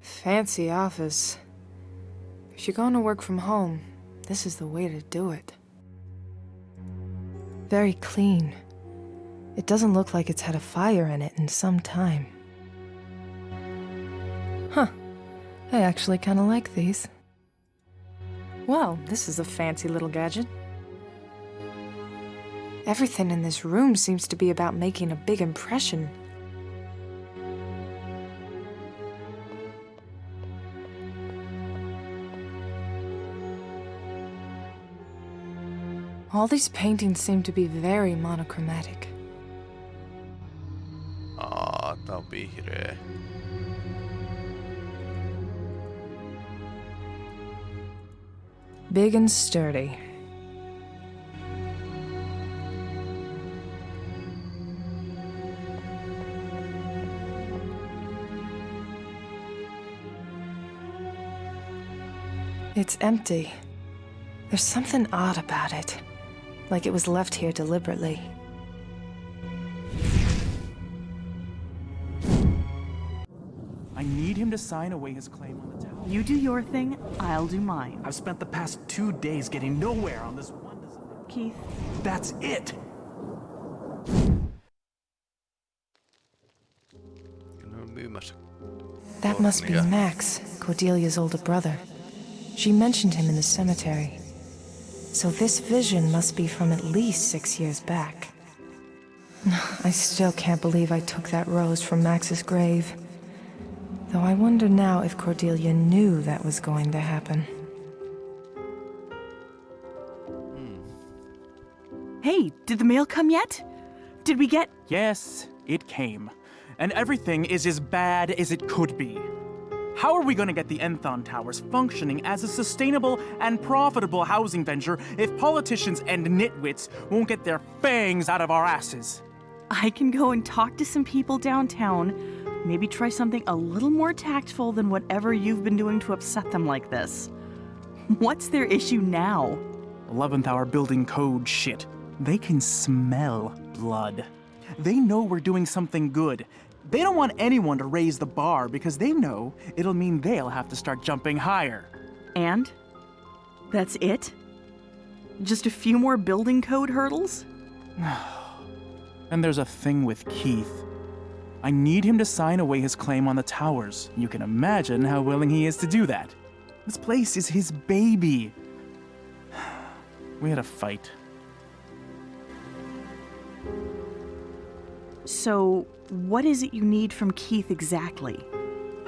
Fancy office. If you're going to work from home, this is the way to do it. Very clean. It doesn't look like it's had a fire in it in some time. Huh. I actually kind of like these. Well, this is a fancy little gadget. Everything in this room seems to be about making a big impression. All these paintings seem to be very monochromatic. Aa, on vihreä. Big and sturdy. It's empty. There's something odd about it. Like it was left here deliberately. I need him to sign away his claim on the tower. You do your thing, I'll do mine. I've spent the past two days getting nowhere on this one design. Keith, That's it! Ne on myymässä. That must be Max, Cordelia's older brother. She mentioned him in the cemetery. So this vision must be from at least six years back. I still can't believe I took that rose from Max's grave. Though I wonder now if Cordelia knew that was going to happen. Hmm. hey, did the mail come yet? Did we get. Yes, it came. And everything is as bad as it could be. How are we going to get the Enthon Towers functioning as a sustainable and profitable housing venture if politicians and nitwits won't get their fangs out of our asses? I can go and talk to some people downtown. Maybe try something a little more tactful than whatever you've been doing to upset them like this. What's their issue now? 11th hour building code shit. They can smell blood. They know we're doing something good. They don't want anyone to raise the bar because they know it'll mean they'll have to start jumping higher. And? That's it? Just a few more building code hurdles? And there's a thing with Keith. I need him to sign away his claim on the towers. You can imagine how willing he is to do that. This place is his baby. We had a fight. So, what is it you need from Keith exactly?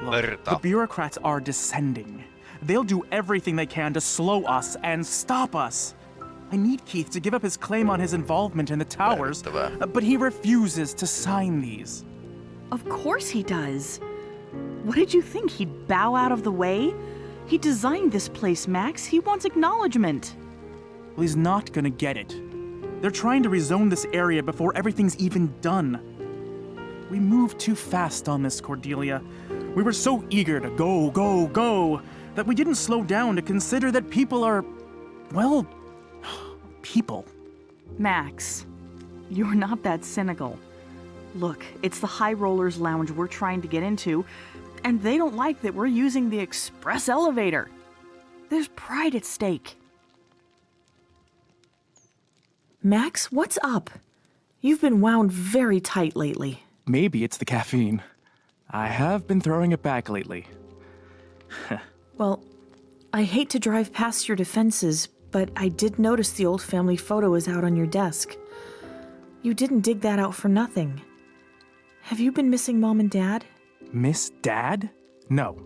Look, the bureaucrats are descending. They'll do everything they can to slow us and stop us. I need Keith to give up his claim on his involvement in the towers, uh, but he refuses to sign these. Of course he does. What did you think? He'd bow out of the way? He designed this place, Max. He wants acknowledgement. Well, he's not gonna get it. They're trying to rezone this area before everything's even done. We moved too fast on this, Cordelia. We were so eager to go, go, go, that we didn't slow down to consider that people are, well, people. Max, you're not that cynical. Look, it's the High Rollers Lounge we're trying to get into, and they don't like that we're using the express elevator. There's pride at stake. Max, what's up? You've been wound very tight lately. Maybe it's the caffeine. I have been throwing it back lately. Well, I hate to drive past your defenses, but I did notice the old family photo is out on your desk. You didn't dig that out for nothing. Have you been missing mom and dad? Miss Dad? No.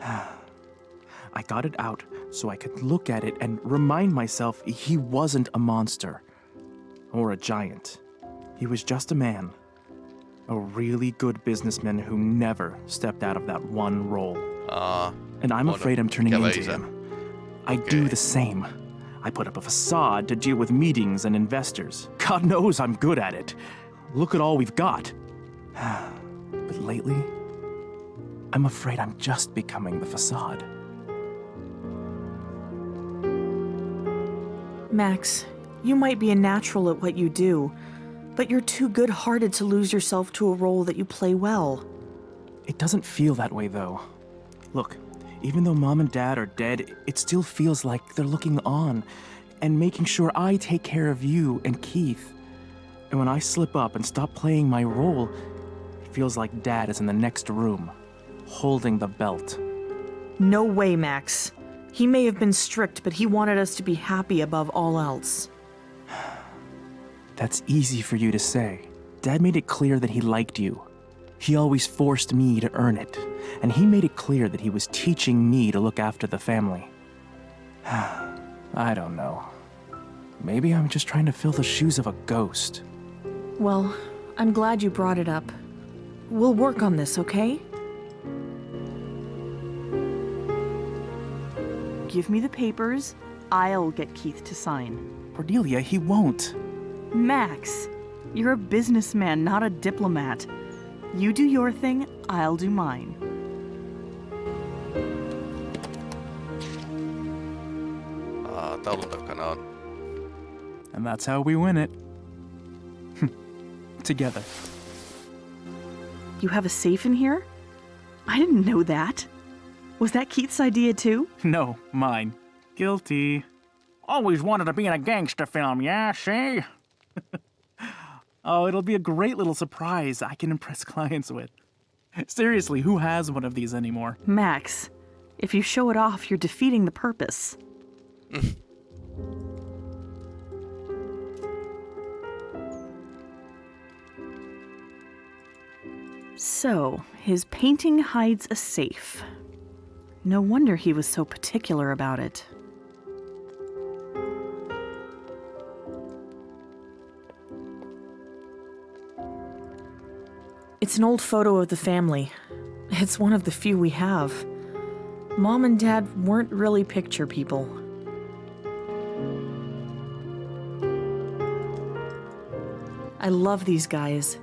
I got it out so I could look at it and remind myself he wasn't a monster or a giant. He was just a man. A really good businessman who never stepped out of that one role. Aa, And I'm afraid I'm turning into isä. him. I do the same. I put up a facade to deal with meetings and investors. God knows I'm good at it. Look at all we've got. but lately, I'm afraid I'm just becoming the facade. Max, you might be a natural at what you do, But you're too good hearted to lose yourself to a role that you play well. It doesn't feel that way, though. Look, even though mom and dad are dead, it still feels like they're looking on and making sure I take care of you and Keith. And when I slip up and stop playing my role, it feels like dad is in the next room, holding the belt. No way, Max. He may have been strict, but he wanted us to be happy above all else. That's easy for you to say. Dad made it clear that he liked you. He always forced me to earn it, and he made it clear that he was teaching me to look after the family. I don't know. Maybe I'm just trying to fill the shoes of a ghost. Well, I'm glad you brought it up. We'll work on this, okay? Give me the papers. I'll get Keith to sign. Cordelia, he won't. Max, you're a businessman, not a diplomat. You do your thing, I'll do mine. Ah, Aa, taulun takana on. And that's how we win it. Together. You have a safe in here? I didn't know that. Was that Keith's idea too? No, mine. Guilty. Always wanted to be in a gangster film, yeah, see? oh, it'll be a great little surprise I can impress clients with. Seriously, who has one of these anymore? Max, if you show it off, you're defeating the purpose. so, his painting hides a safe. No wonder he was so particular about it. It's an old photo of the family. It's one of the few we have. Mom and Dad weren't really picture people. I love these guys.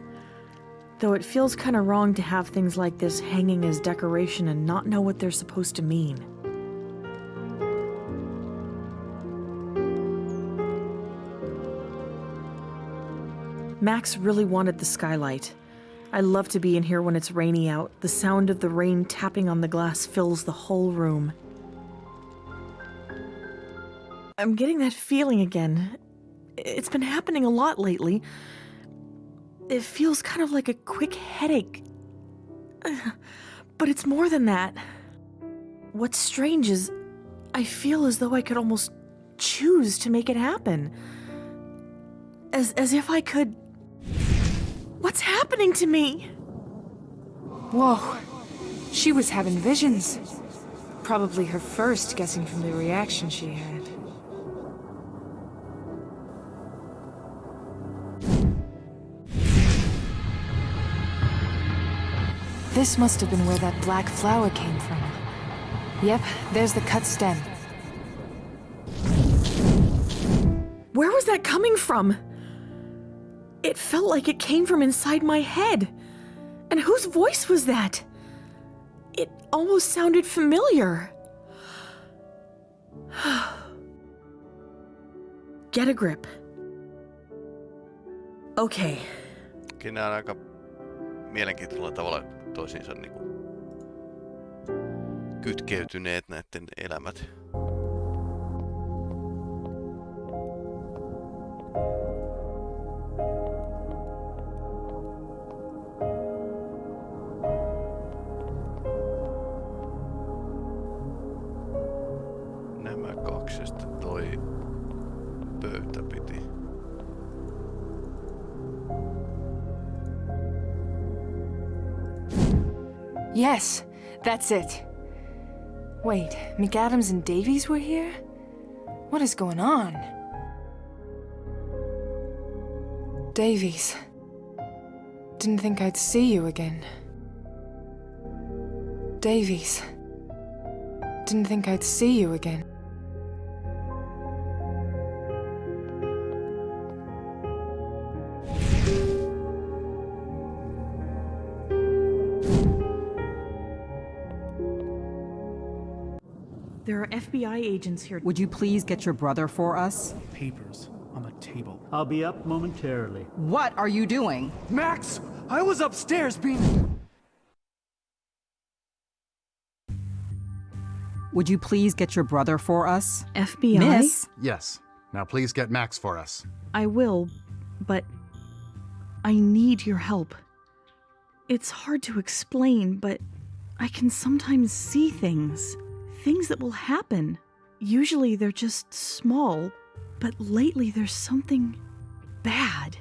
Though it feels kind of wrong to have things like this hanging as decoration and not know what they're supposed to mean. Max really wanted the skylight. I love to be in here when it's rainy out. The sound of the rain tapping on the glass fills the whole room. I'm getting that feeling again. It's been happening a lot lately. It feels kind of like a quick headache. But it's more than that. What's strange is I feel as though I could almost choose to make it happen. As as if I could What's happening to me? Whoa. She was having visions. Probably her first, guessing from the reaction she had. This must have been where that black flower came from. Yep, there's the cut stem. Where was that coming from? It felt like it came from inside my head. And whose voice was that? It almost sounded familiar. Get a grip. Okay, Kyllä on aika mielenkiintoisella tavalla toisiinsa niinku kytkeytyneet näiden elämät. Toi pöytä piti. Yes, that's it. Wait, McAdams and Davies were here? What is going on? Davies. Didn't think I'd see you again. Davies. Didn't think I'd see you again. FBI agents here. Would you please get your brother for us? Papers on the table. I'll be up momentarily. What are you doing? Max! I was upstairs being. Would you please get your brother for us? FBI? Miss? Yes. Now please get Max for us. I will, but I need your help. It's hard to explain, but I can sometimes see things. Things that will happen. Usually they're just small, but lately there's something bad.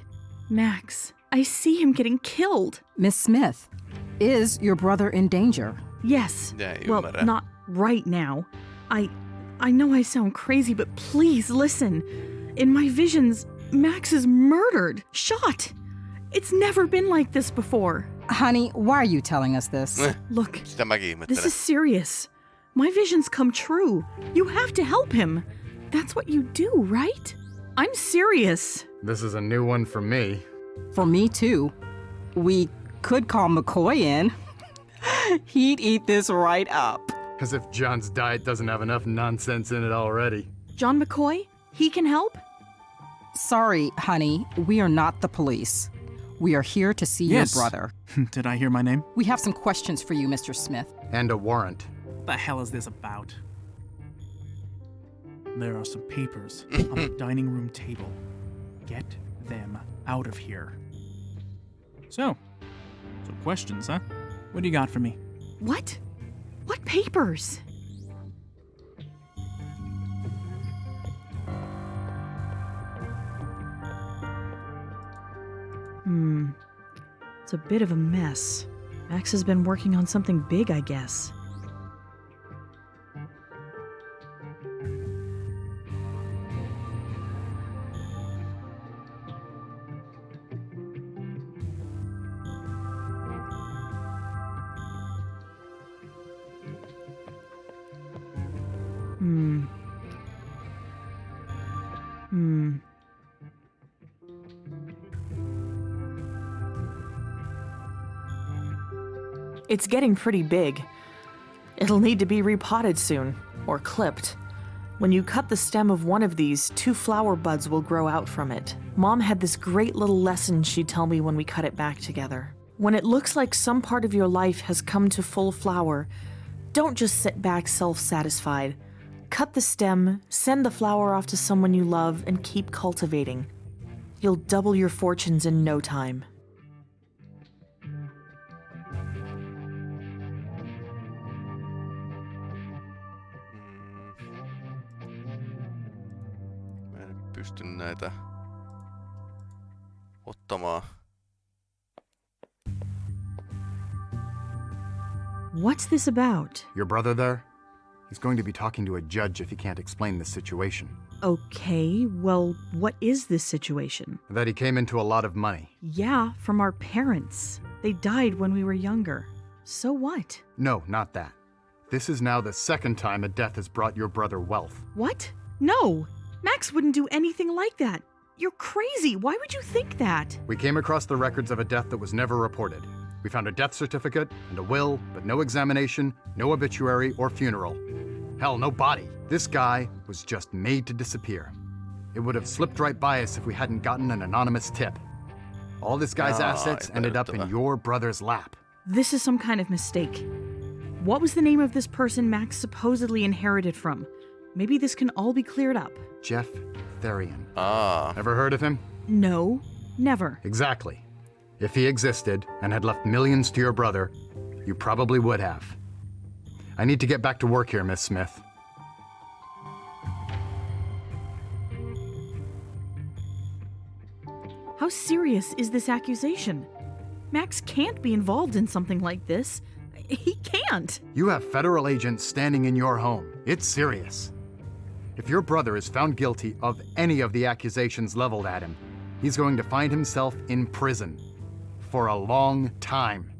Max, I see him getting killed. Miss Smith, is your brother in danger? Yes. Yeah, well, ymmärrän. not right now. I I know I sound crazy, but please listen. In my visions, Max is murdered, shot. It's never been like this before. Honey, why are you telling us this? Eh, Look, this is serious. My visions come true. You have to help him. That's what you do, right? I'm serious. This is a new one for me. For me, too. We could call McCoy in. He'd eat this right up. As if John's diet doesn't have enough nonsense in it already. John McCoy? He can help? Sorry, honey, we are not the police. We are here to see Yes. your brother. Did I hear my name? We have some questions for you, Mr. Smith. And a warrant. What the hell is this about? There are some papers on the dining room table. Get them out of here. So, so questions, huh? What do you got for me? What? What papers? Hmm. It's a bit of a mess. Max has been working on something big, I guess. It's getting pretty big. It'll need to be repotted soon, or clipped. When you cut the stem of one of these, two flower buds will grow out from it. Mom had this great little lesson she'd tell me when we cut it back together. When it looks like some part of your life has come to full flower, don't just sit back self satisfied. Cut the stem, send the flower off to someone you love, and keep cultivating. You'll double your fortunes in no time. Näitä ottamaan. What's this about? Your brother there? He's going to be talking to a judge if he can't explain this situation. Okay, well, what is this situation? That he came into a lot of money. Yeah, from our parents. They died when we were younger. So what? No, not that. This is now the second time a death has brought your brother wealth. What? No! Max wouldn't do anything like that. You're crazy. Why would you think that? We came across the records of a death that was never reported. We found a death certificate and a will, but no examination, no obituary or funeral. Hell, no body. This guy was just made to disappear. It would have slipped right by us if we hadn't gotten an anonymous tip. All this guy's Ah, assets ended up in epäilyttävää. your brother's lap. This is some kind of mistake. What was the name of this person Max supposedly inherited from? Maybe this can all be cleared up. Jeff Therian. Ah. Ever heard of him? No, never. Exactly. If he existed and had left millions to your brother, you probably would have. I need to get back to work here, Miss Smith. How serious is this accusation? Max can't be involved in something like this. He can't. You have federal agents standing in your home. It's serious. If your brother is found guilty of any of the accusations leveled at him, he's going to find himself in prison for a long time.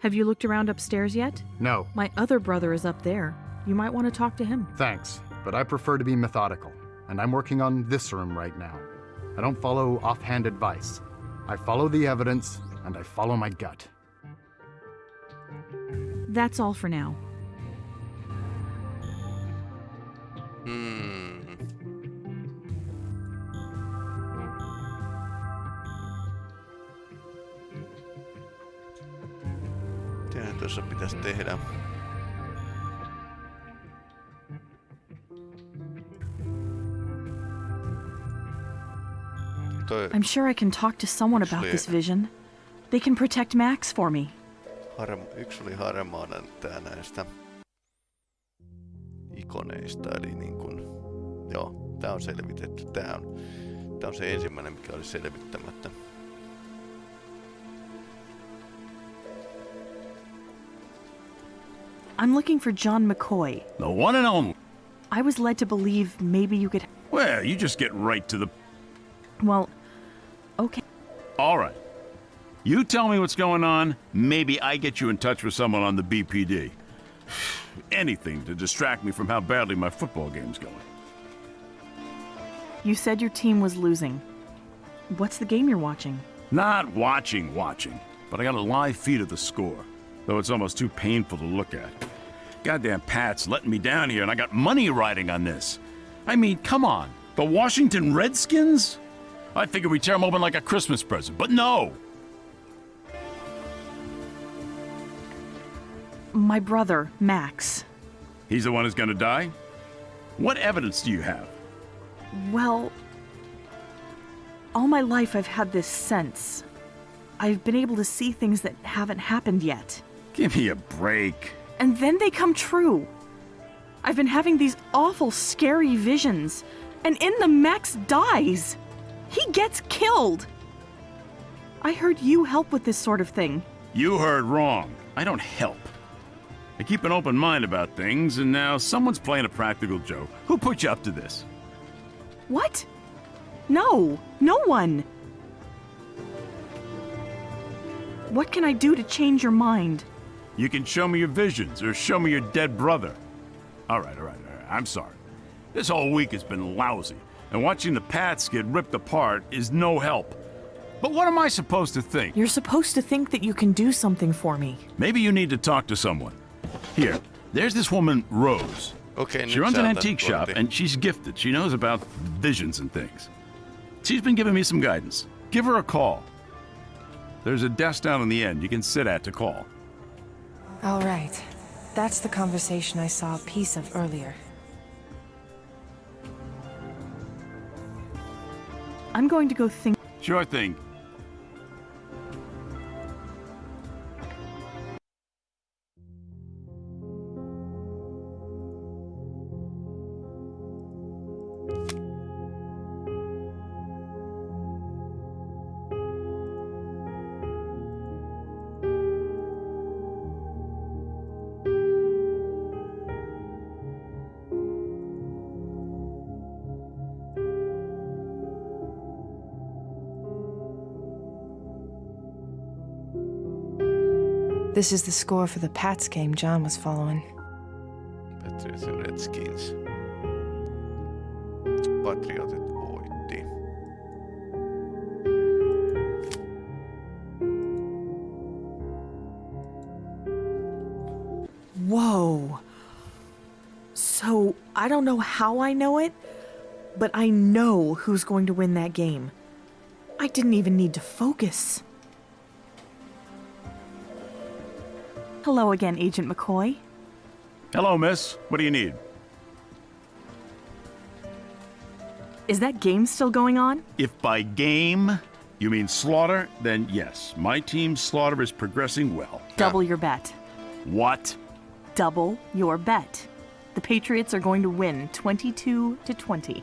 Have you looked around upstairs yet? No, My other brother is up there. You might want to talk to him. thanks, but I prefer to be methodical, and I'm working on this room right now. I don't follow offhand advice. I follow the evidence, and I follow my gut. That's all for now. Pitäisi tehdä? Toi I'm sure I can talk to someone about this vision. They can protect Max for me. harm, yksi oli harmaana tää näistä ikoneista, eli niin kun, joo, tää on selvitetty. Tää on, tää on se ensimmäinen, mikä oli selvittämättä. I'm looking for John McCoy. The one and only. I was led to believe maybe you could. Well, you just get right to the. Well, okay. All right. You tell me what's going on. Maybe I get you in touch with someone on the BPD. Anything to distract me from how badly my football game's going. You said your team was losing. What's the game you're watching? Not watching, watching, but I got a live feed of the score, though it's almost too painful to look at. Goddamn Pats letting me down here, and I got money riding on this. I mean, come on. The Washington Redskins? I figured we'd tear them open like a Christmas present, but no! My brother, Max. He's the one who's gonna die? What evidence do you have? Well, all my life I've had this sense. I've been able to see things that haven't happened yet. Give me a break. And then they come true. I've been having these awful, scary visions. And in the Max dies. He gets killed. I heard you help with this sort of thing. You heard wrong. I don't help. I keep an open mind about things, and now someone's playing a practical joke. Who put you up to this? What? No, no one. What can I do to change your mind? You can show me your visions or show me your dead brother. All right, all right, all right. I'm sorry. This whole week has been lousy, and watching the Pats get ripped apart is no help. But what am I supposed to think? You're supposed to think that you can do something for me. Maybe you need to talk to someone. Here, there's this woman, Rose. Okei, She runs an sä otat antique shop, and she's gifted. She knows about visions and things. She's been giving me some guidance. Give her a call. There's a desk down in the end you can sit at to call. All right. That's the conversation I saw a piece of earlier. I'm going to go think. Sure thing. This is the score for the Pats game John was following. Patriots ja Redskins. Patriotit voitti. Whoa. So, I don't know how I know it, but I know who's going to win that game. I didn't even need to focus. Hello again, Agent McCoy. Hello, miss. What do you need? Is that game still going on? If by game you mean slaughter, then yes, my team's slaughter is progressing well. Double your bet. What? Double your bet. The Patriots are going to win 22 to 20.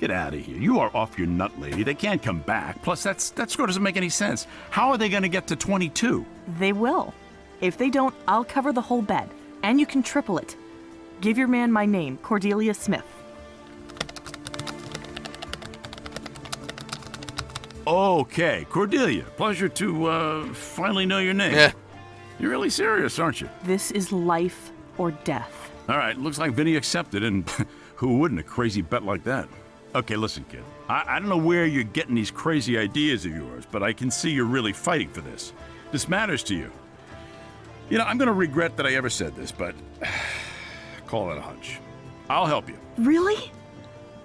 Get out of here. You are off your nut, lady. They can't come back. Plus, that's, that score doesn't make any sense. How are they going to get to 22? They will. If they don't, I'll cover the whole bet, and you can triple it. Give your man my name, Cordelia Smith. Okay, Cordelia. Pleasure to uh, finally know your name. Yeah. You're really serious, aren't you? This is life or death. All right, looks like Vinny accepted, and who wouldn't a crazy bet like that? Okay, listen, kid. I, I don't know where you're getting these crazy ideas of yours, but I can see you're really fighting for this. This matters to you. You know, I'm gonna regret that I ever said this, but call it a hunch. I'll help you. Really?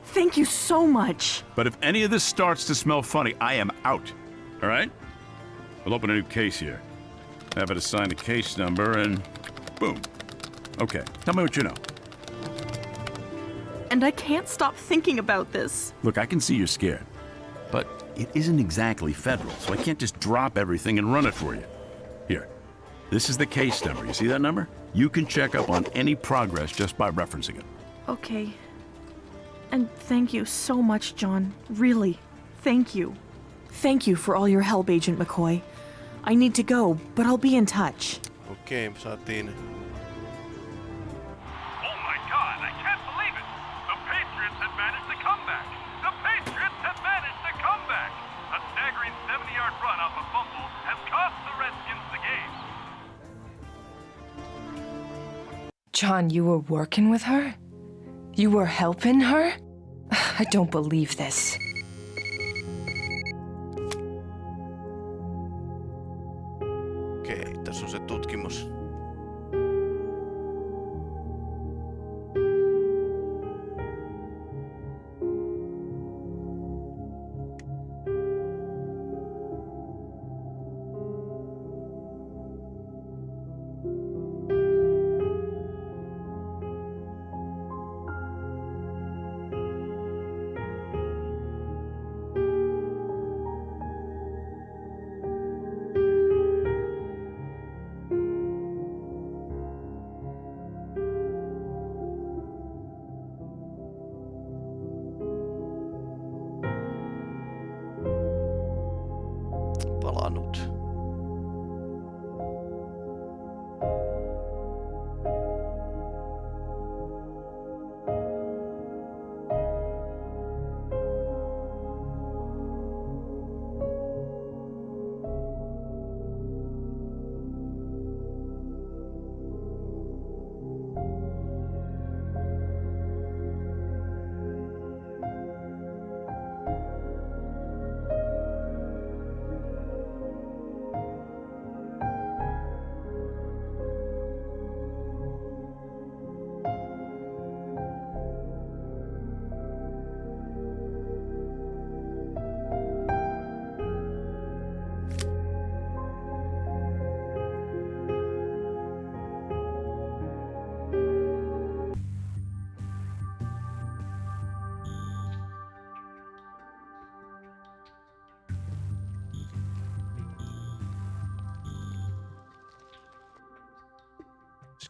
Thank you so much. But if any of this starts to smell funny, I am out. All right? We'll open a new case here. have it assign a case number, and boom. Okay, tell me what you know. And I can't stop thinking about this. Look, I can see you're scared, but it isn't exactly federal, so I can't just drop everything and run it for you. Here, this is the case number. You see that number? You can check up on any progress just by referencing it. Okay. And thank you so much, John. Really. Thank you. Thank you for all your help, Agent McCoy. I need to go, but I'll be in touch. Okei, me saatiin John, you were working with her? You were helping her? I don't believe this. Okei, tässä on se tutkimus.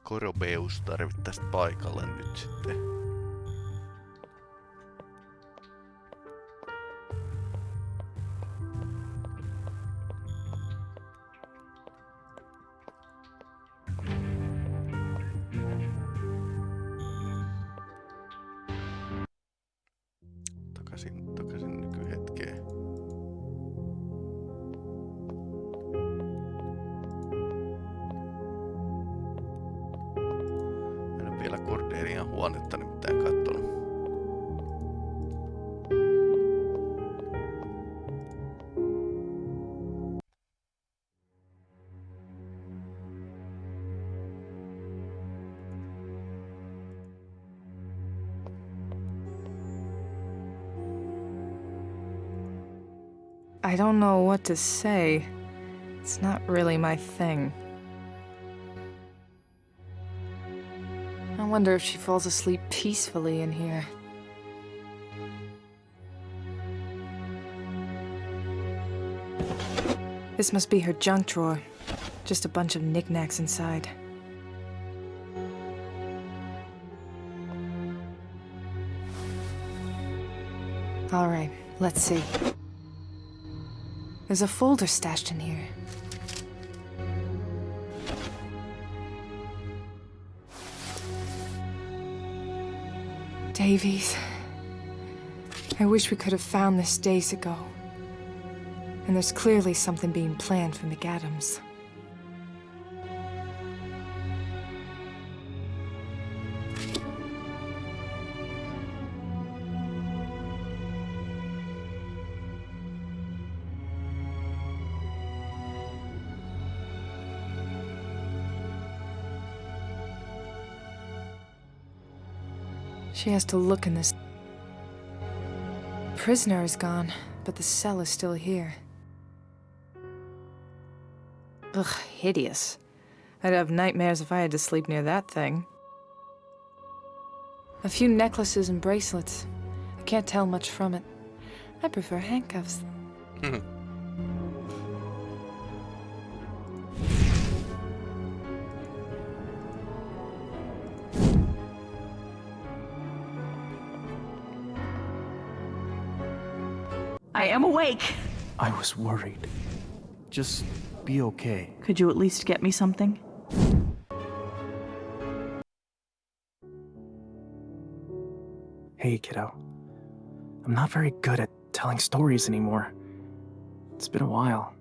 Skorobeus tarvittaisiin paikalle nyt sitten. What to say. It's not really my thing. I wonder if she falls asleep peacefully in here. This must be her junk drawer. Just a bunch of knickknacks inside. All right, let's see. There's a folder stashed in here. Davies. I wish we could have found this days ago. And there's clearly something being planned for McAdams. She has to look in this. Prisoner is gone, but the cell is still here. Ugh, hideous. I'd have nightmares if I had to sleep near that thing. A few necklaces and bracelets. I can't tell much from it. I prefer handcuffs. Hmm. Awake. I was worried. Just be okay. Could you at least get me something? Hey, kiddo. I'm not very good at telling stories anymore. It's been a while.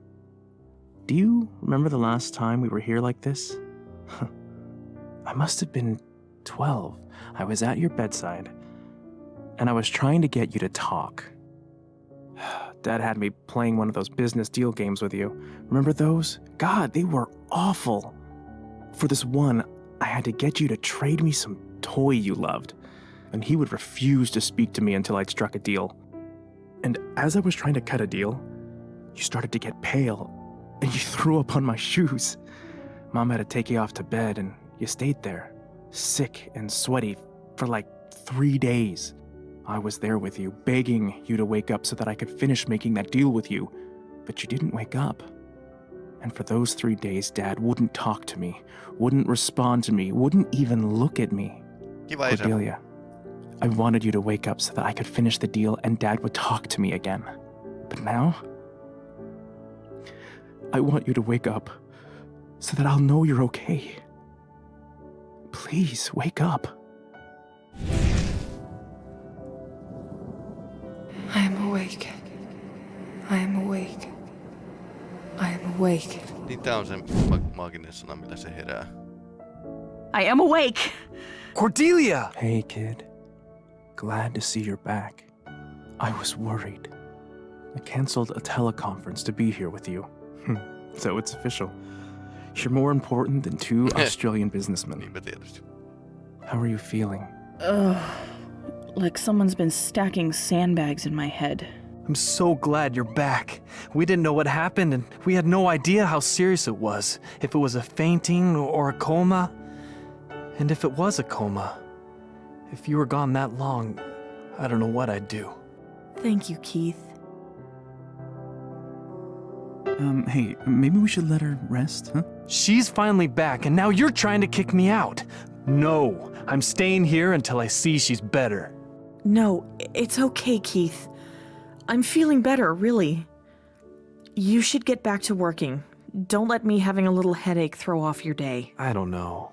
Do you remember the last time we were here like this? I must have been 12. I was at your bedside, and I was trying to get you to talk. Dad had me playing one of those business deal games with you. Remember those? God, they were awful. For this one, I had to get you to trade me some toy you loved and he would refuse to speak to me until I'd struck a deal. And as I was trying to cut a deal, you started to get pale, and you threw up on my shoes. Mom had to take you off to bed, and you stayed there, sick and sweaty, for like three days. I was there with you, begging you to wake up so that I could finish making that deal with you, but you didn't wake up. And for those three days, Dad wouldn't talk to me, wouldn't respond to me, wouldn't even look at me. Isä. Cordelia, I wanted you to wake up so that I could finish the deal and Dad would talk to me again. But now, I want you to wake up so that I'll know you're okay. Please, wake up. I am awake. I am awake. Niin tää on se ma- maaginen sana, millä se herää. I am awake. Cordelia! Hey, kid. Glad to see you're back. I was worried. I canceled a teleconference to be here with you. Hmm, so it's official. You're more important than two Australian businessmen. How are you feeling? Ugh. Like someone's been stacking sandbags in my head. I'm so glad you're back. We didn't know what happened, and we had no idea how serious it was. If it was a fainting or a coma. And if it was a coma, if you were gone that long, I don't know what I'd do. Thank you, Keith. Um, hey, maybe we should let her rest, huh? She's finally back, and now you're trying to kick me out. No, I'm staying here until I see she's better. No, it's okay, Keith. I'm feeling better, really. You should get back to working. Don't let me having a little headache throw off your day. I don't know.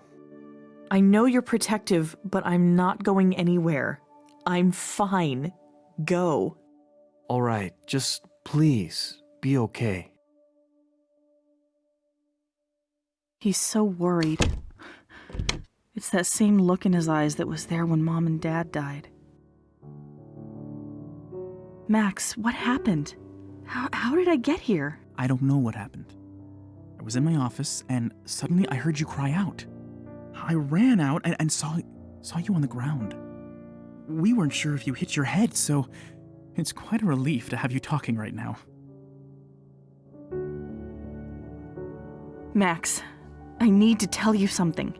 I know you're protective, but I'm not going anywhere. I'm fine. Go. All right, just please be okay. He's so worried. It's that same look in his eyes that was there when Mom and Dad died. Max, what happened? How, how did I get here? I don't know what happened. I was in my office and suddenly I heard you cry out. I ran out and, and saw saw you on the ground. We weren't sure if you hit your head, so it's quite a relief to have you talking right now. Max, I need to tell you something.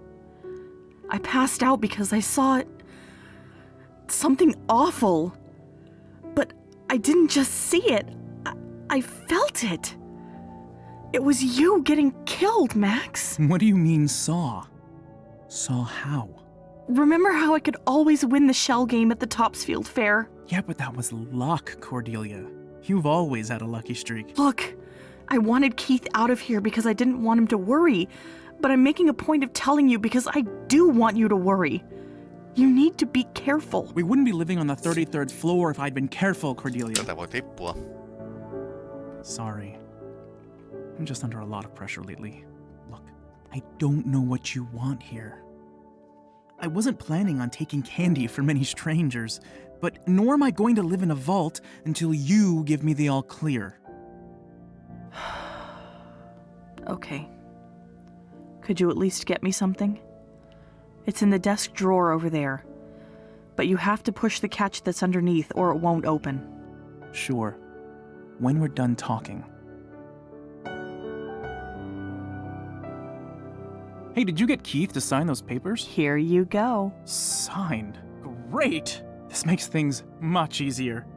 I passed out because I saw it. Something awful. I didn't just see it, I, I felt it. It was you getting killed, Max. What do you mean saw? Saw how? Remember how I could always win the shell game at the Topsfield Fair? Yeah, but that was luck, Cordelia. You've always had a lucky streak. Look, I wanted Keith out of here because I didn't want him to worry, but I'm making a point of telling you because I do want you to worry. You need to be careful. We wouldn't be living on the 33rd floor if I'd been careful, Cordelia. Tätä voi tippua. Sorry. I'm just under a lot of pressure lately. Look, I don't know what you want here. I wasn't planning on taking candy from many strangers, but nor am I going to live in a vault until you give me the all clear. Okay. Could you at least get me something? It's in the desk drawer over there. But you have to push the catch that's underneath or it won't open. Sure. When we're done talking. Hey, did you get Keith to sign those papers? Here you go. Signed. Great! This makes things much easier.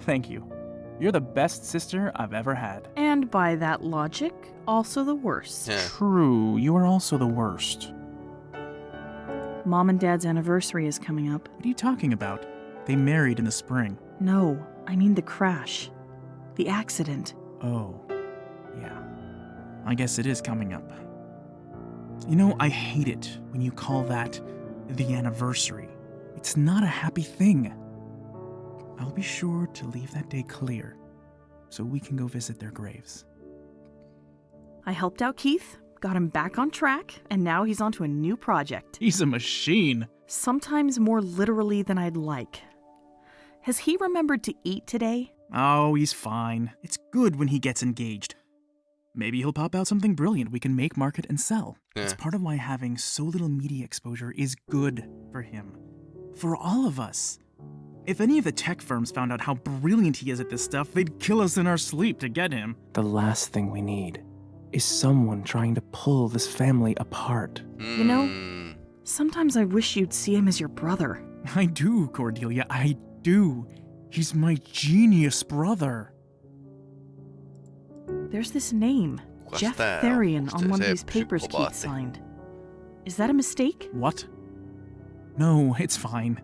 Thank you. You're the best sister I've ever had. And by that logic, also the worst. Yeah. True, you are also the worst. Mom and Dad's anniversary is coming up. What are you talking about? They married in the spring. No, I mean the crash. The accident. Oh, yeah. I guess it is coming up. You know, I hate it when you call that the anniversary. It's not a happy thing. I'll be sure to leave that day clear so we can go visit their graves. I helped out Keith, got him back on track, and now he's onto a new project. He's a machine. Sometimes more literally than I'd like. Has he remembered to eat today? Oh, he's fine. It's good when he gets engaged. Maybe he'll pop out something brilliant we can make, market, and sell. It's eh. part of why having so little media exposure is good for him. For all of us. If any of the tech firms found out how brilliant he is at this stuff, they'd kill us in our sleep to get him. The last thing we need is someone trying to pull this family apart. You know- Mm, Sometimes I wish you'd see him as your brother. I do, Cordelia, I do. He's my genius brother. There's this name, Kukas Jeff tää on? Therian, on one of these papers Keith psykopaatti? signed. Is that a mistake? What? No, it's fine.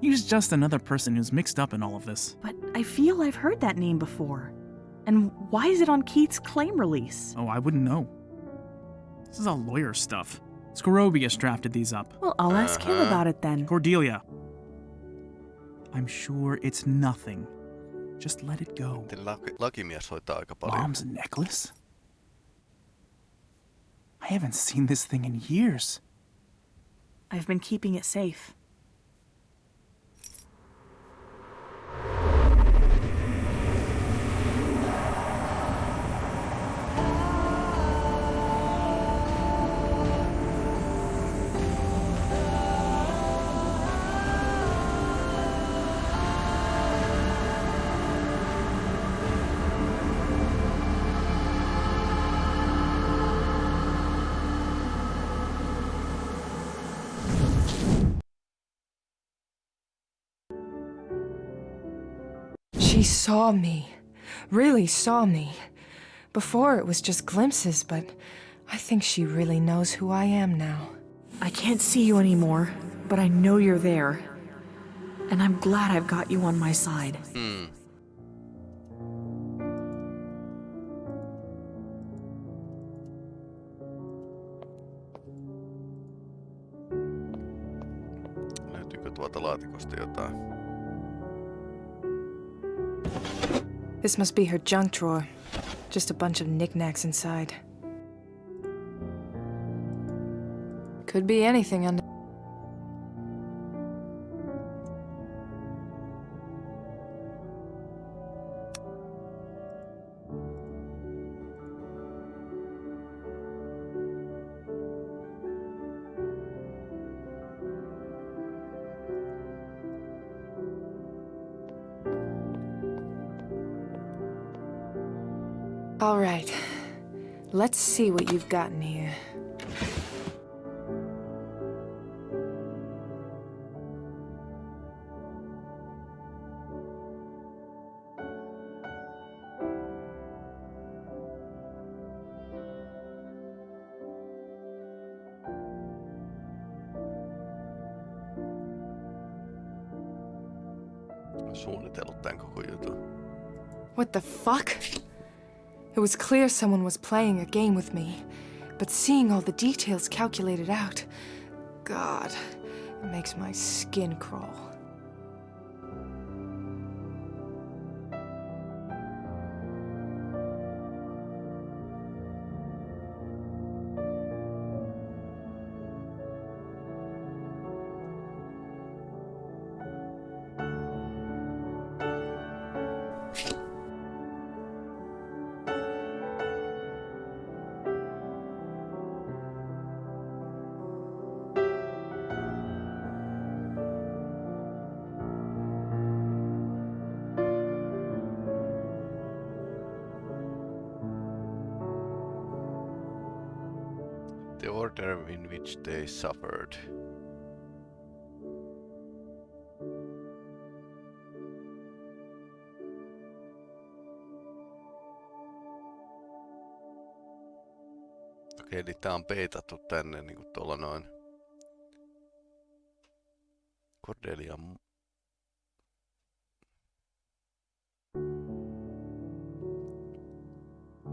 He's just another person who's mixed up in all of this. But I feel I've heard that name before. And why is it on Keith's claim release? Oh, I wouldn't know. This is all lawyer stuff. Scorobius drafted these up. Well, I'll ask him Uh-huh. about it then. Cordelia. I'm sure it's nothing. Just let it go. Miten laki, lakimies hoitaa aika paljon. Mom's necklace? I haven't seen this thing in years. I've been keeping it safe. Saw me. Really saw me. Before it was just glimpses, but I think she really knows who I am now. I can't see you anymore, but I know you're there. And I'm glad I've got you on my side. Mm. Löytyykö tuolta laatikosta jotain? This must be her junk drawer. Just a bunch of knickknacks inside. Could be anything under. Let's see what you've gotten here. Was clear someone was playing a game with me, but seeing all the details calculated out, God, it makes my skin crawl. In which they suffered. Okei, eli tää on peitattu tänne niinku tuolla noin. Cordelia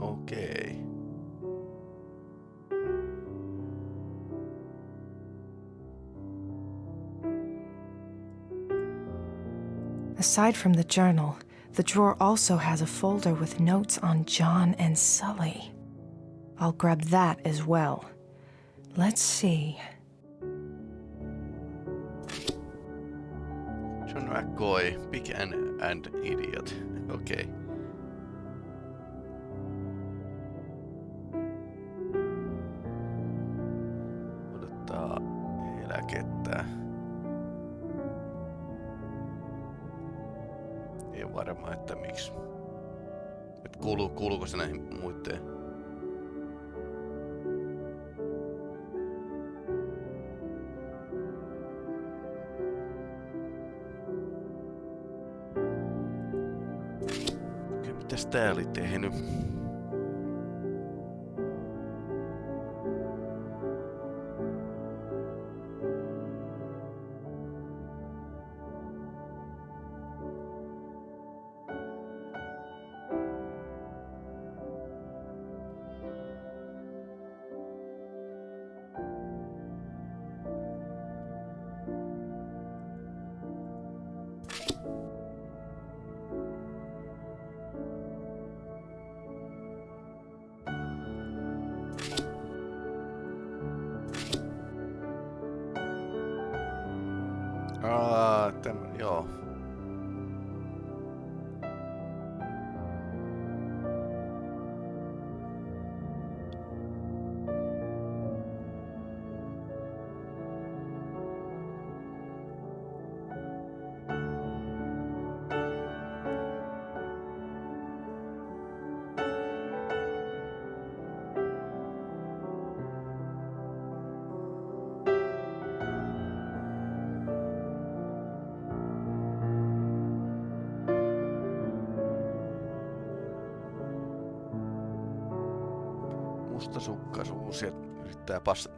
Okei. Aside from the journal, the drawer also has a folder with notes on John and Sully. I'll grab that as well. Let's see. John McCoy, big and, and idiot. Okei. Ei ole varma, että miksi. Et kuuluu, kuuluuko se näihin muiteen? Okei, mitäs tää oli tehnyt?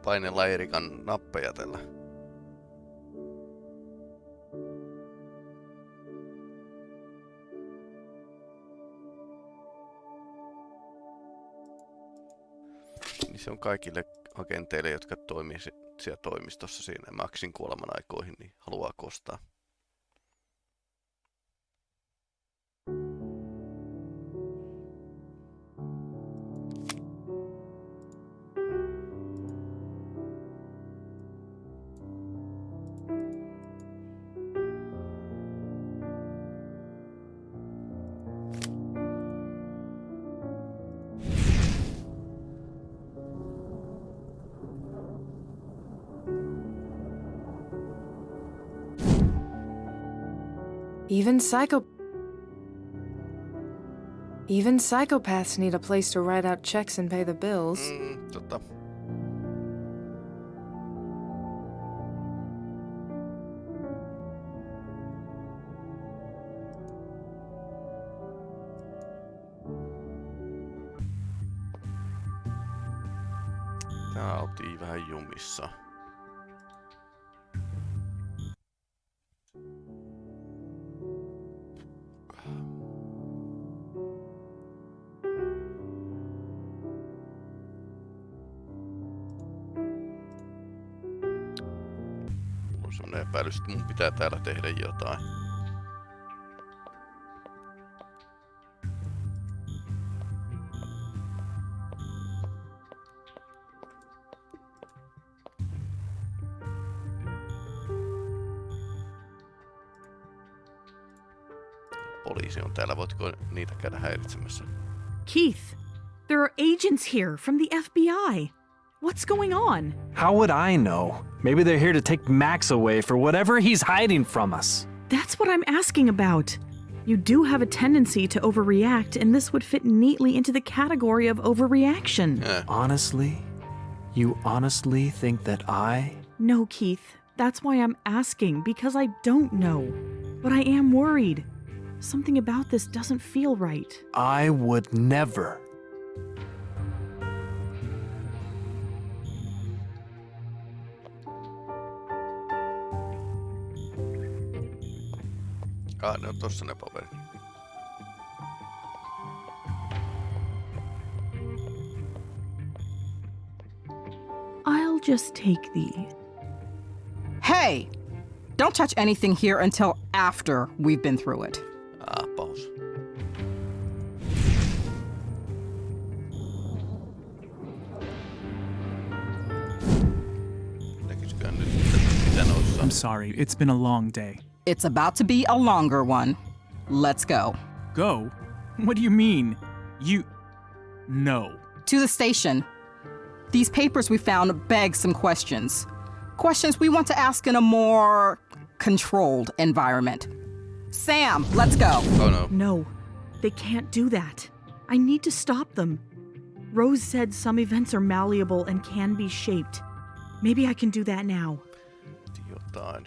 Painella Erikan nappeja tällä. Niin se on kaikille agenteille, jotka toimii si- siellä toimistossa siinä Maxin kuoleman aikoihin, niin haluaa kostaa. Psycho. Even psychopaths need a place to write out checks and pay the bills. Mm, epäilys, että mun pitää täällä tehdä jotain. Poliisi on täällä, voitko niitä käydä häiritsemässä? Keith, there are agents here from the FBI. What's going on? How would I know? Maybe they're here to take Max away for whatever he's hiding from us. That's what I'm asking about. You do have a tendency to overreact, and this would fit neatly into the category of overreaction. Eh, Honestly, You honestly think that I. No, Keith. That's why I'm asking, because I don't know. But I am worried. Something about this doesn't feel right. I would never. Ah, ne on tossa ne paperit. I'll just take thee. Hey! Don't touch anything here until after we've been through it. Sorry, it's been a long day. It's about to be a longer one. Let's go. Go? What do you mean? You. No. To the station. These papers we found beg some questions. Questions we want to ask in a more controlled environment. Sam, let's go. Oh no. No, they can't do that. I need to stop them. Rose said some events are malleable and can be shaped. Maybe I can do that now. Jotain.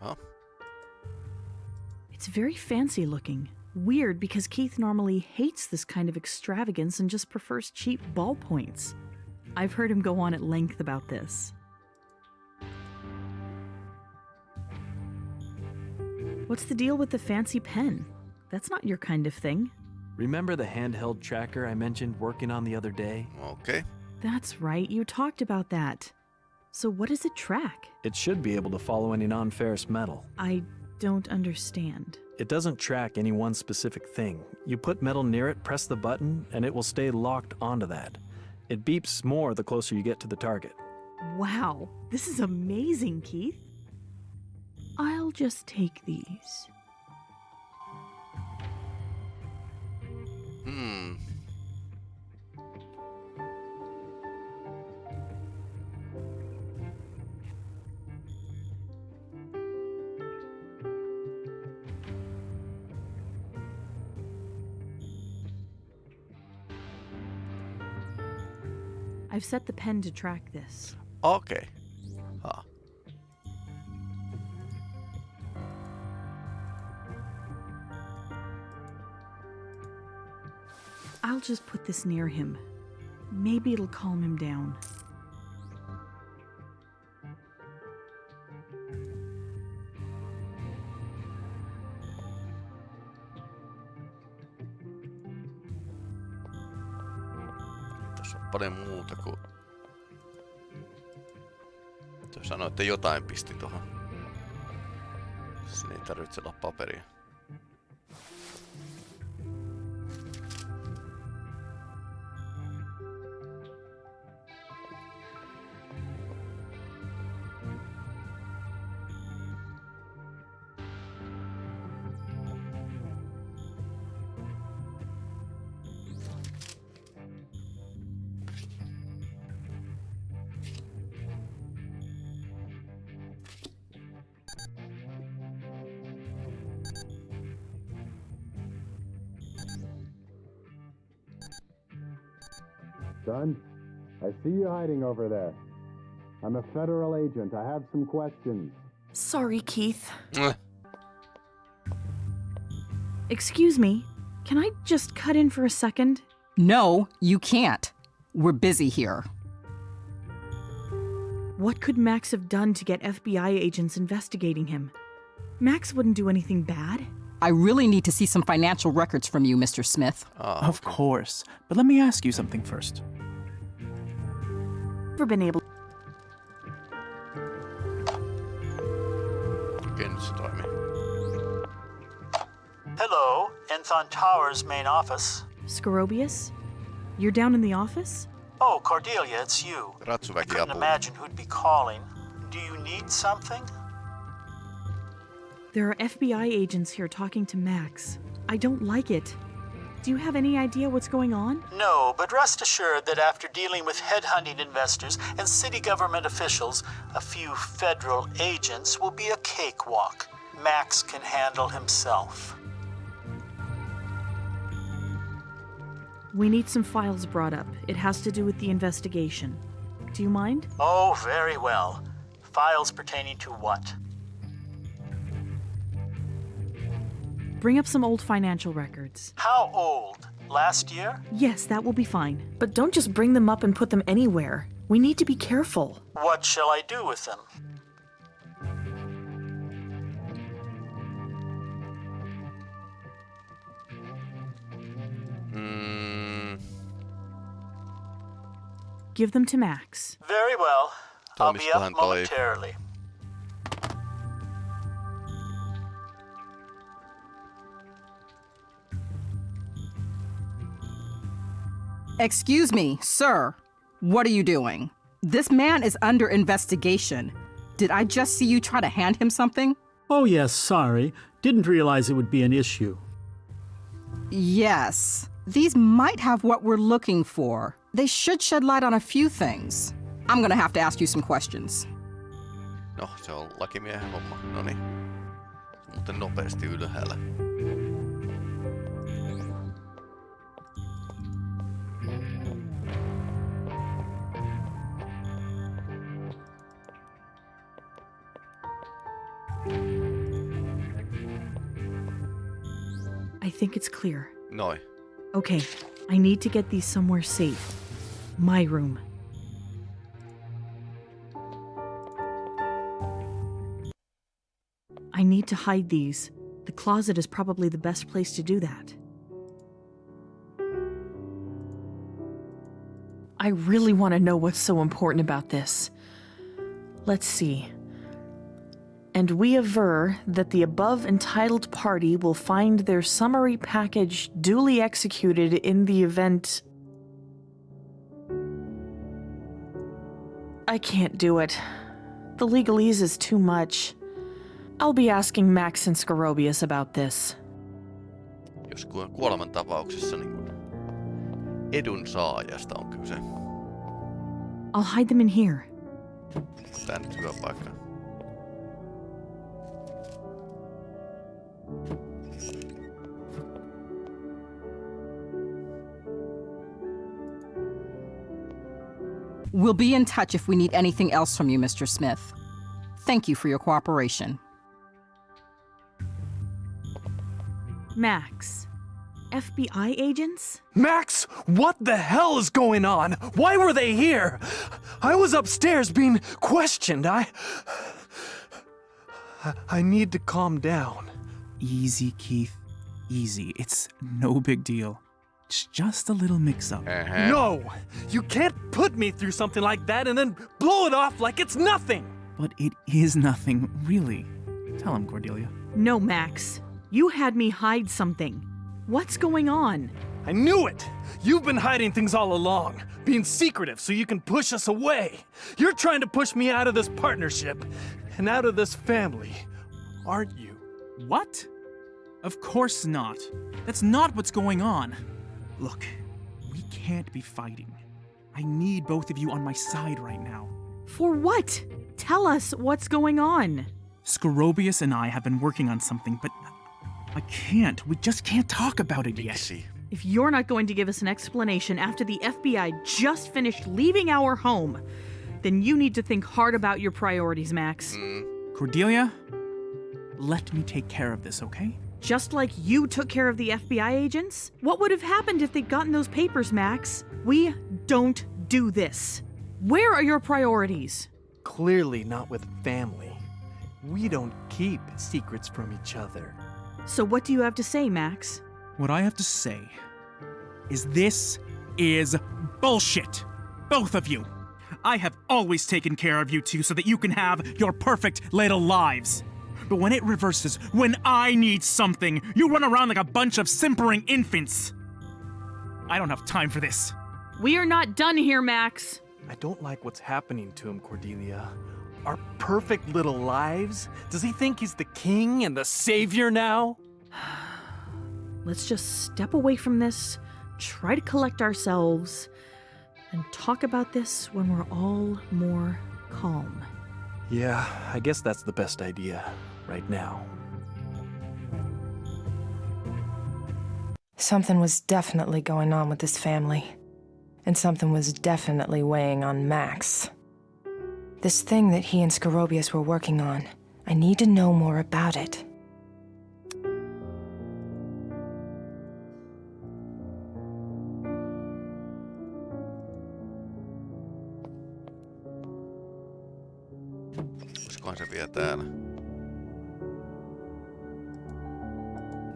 Huh? It's very fancy looking. Weird because Keith normally hates this kind of extravagance and just prefers cheap ballpoints. I've heard him go on at length about this. What's the deal with the fancy pen? That's not your kind of thing. Remember the handheld tracker I mentioned working on the other day? Okay. That's right, you talked about that. So, what does it track? It should be able to follow any non ferrous metal. I don't understand. It doesn't track any one specific thing. You put metal near it, press the button, and it will stay locked onto that. It beeps more the closer you get to the target. Wow, this is amazing, Keith. I'll just take these. Hmm. I've set the pen to track this. Okay. Ha. I'll just put this near him. Maybe it'll calm him down. Tässä on paljon muuta kuin... Jotain pisti tuohon. Siinä ei tarvitse olla paperia. Hiding over there. I'm a federal agent. I have some questions. Sorry, Keith. Excuse me. Can I just cut in for a second? No, you can't. We're busy here. What could Max have done to get FBI agents investigating him? Max wouldn't do anything bad. I really need to see some financial records from you, Mr. Smith. Ah, Of course. But let me ask you something first. Never been able. okei, nyt se. Hello, Enthon Towers main office. Scorobius? You're down in the office? Oh, Cordelia, it's you. I Couldn't imagine who'd be calling. Do you need something? There are FBI agents here talking to Max. I don't like it. Do you have any idea what's going on? No, but rest assured that after dealing with headhunting investors and city government officials, a few federal agents will be a cakewalk. Max can handle himself. We need some files brought up. It has to do with the investigation. Do you mind? Oh, very well. Files pertaining to what? Bring up some old financial records. How old? Last year? Yes, that will be fine. But don't just bring them up and put them anywhere. We need to be careful. What shall I do with them? Mm, Give them to Max. Very well. I'll be up toi- momentarily. Excuse me, sir. What are you doing? This man is under investigation. Did I just see you try to hand him something? Oh, yes, sorry. Didn't realize it would be an issue. Yes. These might have what we're looking for. They should shed light on a few things. I'm gonna have to ask you some questions. no, se on lakimiehen homma. No niin. Muuten nopeasti ylhäällä. Think it's clear. No. Okay, I need to get these somewhere safe. My room. I need to hide these. The closet is probably the best place to do that. I really want to know what's so important about this. Let's see. And we aver that the above entitled party will find their summary package duly executed in the event. I can't do it. The legalese is too much. I'll be asking Max and Scorobius about this. Jos ku- kuolemantapauksessa niin edun saajasta on kyse. I'll hide them in here. Tää nyt We'll be in touch if we need anything else from you, Mr. Smith. Thank you for your cooperation. Max. FBI agents? Max, what the hell is going on? Why were they here? I was upstairs being questioned. I. I- I need to calm down. Easy, Keith. Easy. It's no big deal. It's just a little mix up. Ähä. Uh-huh. No! You can't put me through something like that and then blow it off like it's nothing! But it is nothing, really. Tell him, Cordelia. No, Max. You had me hide something. What's going on? I knew it! You've been hiding things all along, being secretive so you can push us away. You're trying to push me out of this partnership and out of this family, aren't you? What? Of course not. That's not what's going on. Look, we can't be fighting. I need both of you on my side right now. For what? Tell us what's going on. Scorobius and I have been working on something, but I can't. We just can't talk about it yet. Miksi? If you're not going to give us an explanation after the FBI just finished leaving our home, then you need to think hard about your priorities, Max. Mm. Cordelia, let me take care of this, okay? Just like you took care of the FBI agents? What would have happened if they'd gotten those papers, Max? We don't do this. Where are your priorities? Clearly not with family. We don't keep secrets from each other. So, what do you have to say, Max? What I have to say is this is bullshit. Both of you. I have always taken care of you two so that you can have your perfect little lives. But when it reverses, when I need something, you run around like a bunch of simpering infants. I don't have time for this. We are not done here, Max. I don't like what's happening to him, Cordelia. Our perfect little lives? Does he think he's the king and the savior now? Let's just step away from this, try to collect ourselves, and talk about this when we're all more calm. Yeah, I guess that's the best idea right now. Something was definitely going on with this family. And something was definitely weighing on Max. This thing that he and Scorobius were working on, I need to know more about it.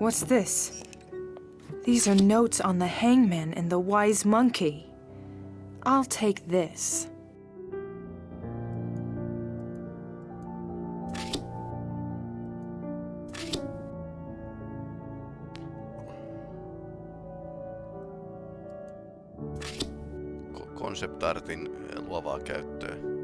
What's this? These are notes on the hangman and the wise monkey. I'll take this. Ko- Concept Artin eh, luovaa käyttöä.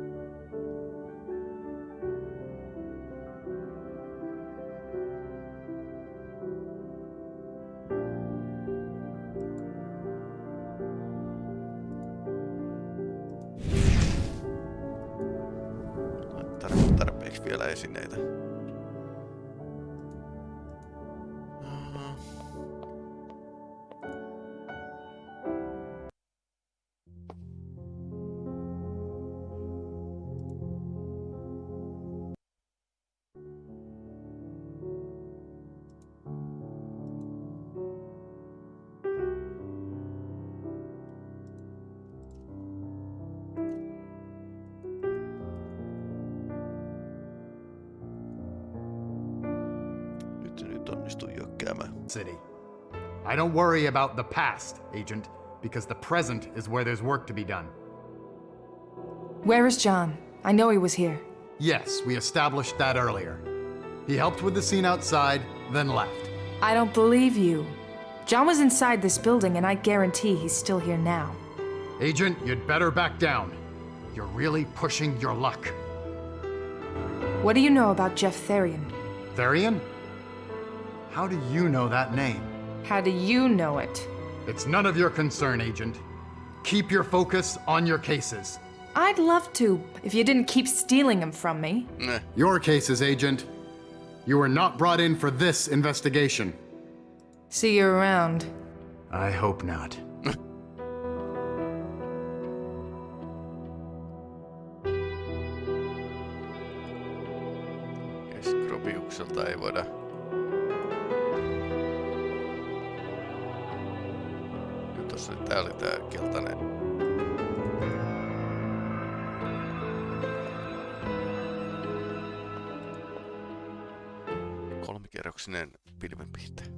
Onnistuu jökkäämään. City. I don't worry about the past, Agent, because the present is where there's work to be done. Where is John? I know he was here. Yes, we established that earlier. He helped with the scene outside, then left. I don't believe you. John was inside this building, and I guarantee he's still here now. Agent, you'd better back down. You're really pushing your luck. What do you know about Jeff Therian? Therian? How do you know that name? How do you know it? It's none of your concern, Agent. Keep your focus on your cases. I'd love to, if you didn't keep stealing them from me. Your cases, Agent. You were not brought in for this investigation. See you around. I hope not. Pilvenpihte.